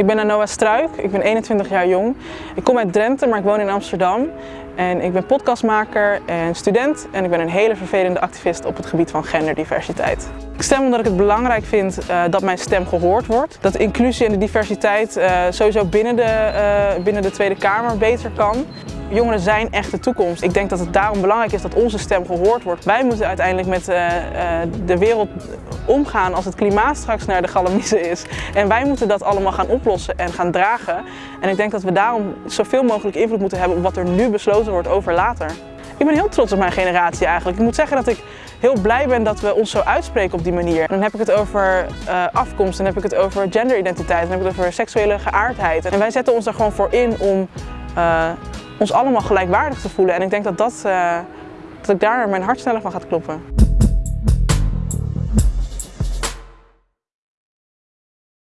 Ik ben Noah Struik, ik ben 21 jaar jong. Ik kom uit Drenthe, maar ik woon in Amsterdam. En ik ben podcastmaker en student en ik ben een hele vervelende activist op het gebied van genderdiversiteit. Ik stem omdat ik het belangrijk vind uh, dat mijn stem gehoord wordt. Dat inclusie en de diversiteit uh, sowieso binnen de, uh, binnen de Tweede Kamer beter kan. Jongeren zijn echt de toekomst. Ik denk dat het daarom belangrijk is dat onze stem gehoord wordt. Wij moeten uiteindelijk met de wereld omgaan als het klimaat straks naar de galamiezen is. En wij moeten dat allemaal gaan oplossen en gaan dragen. En ik denk dat we daarom zoveel mogelijk invloed moeten hebben op wat er nu besloten wordt over later. Ik ben heel trots op mijn generatie eigenlijk. Ik moet zeggen dat ik heel blij ben dat we ons zo uitspreken op die manier. Dan heb ik het over uh, afkomst, dan heb ik het over genderidentiteit, dan heb ik het over seksuele geaardheid. En wij zetten ons er gewoon voor in om ons allemaal gelijkwaardig te voelen. En ik denk dat, dat, uh, dat ik daar mijn hart sneller van gaat kloppen.